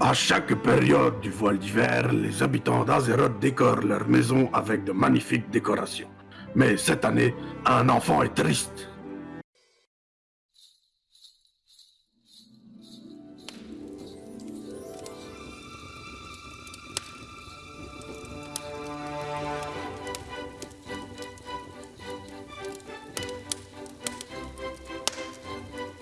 À chaque période du voile d'hiver, les habitants d'Azeroth décorent leur maison avec de magnifiques décorations. Mais cette année, un enfant est triste.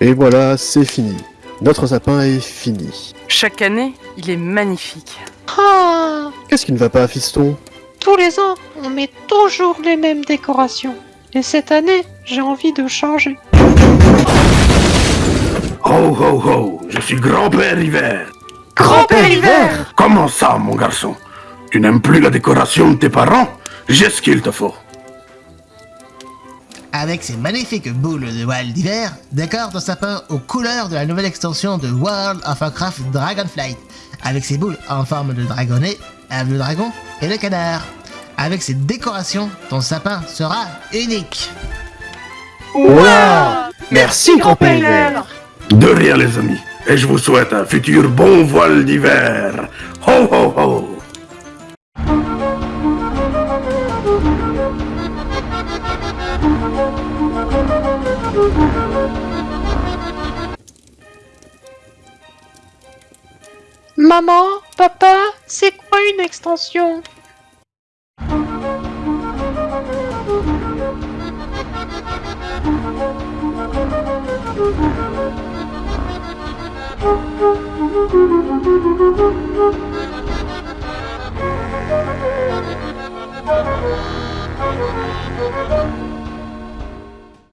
Et voilà, c'est fini. Notre sapin est fini. Chaque année, il est magnifique. Ah Qu'est-ce qui ne va pas, fiston? Tous les ans, on met toujours les mêmes décorations. Et cette année, j'ai envie de changer. Ho ho ho, je suis grand-père hiver. Grand-père hiver? Comment ça, mon garçon? Tu n'aimes plus la décoration de tes parents? J'ai ce qu'il te faut. Avec ces magnifiques boules de voile d'hiver, décore ton sapin aux couleurs de la nouvelle extension de World of Warcraft Dragonflight, avec ses boules en forme de dragonnet, le dragon et le canard. Avec ces décorations, ton sapin sera unique. Wow Merci, grand-père hiver De rien, les amis. Et je vous souhaite un futur bon voile d'hiver. Ho ho ho Maman, papa, c'est quoi une extension?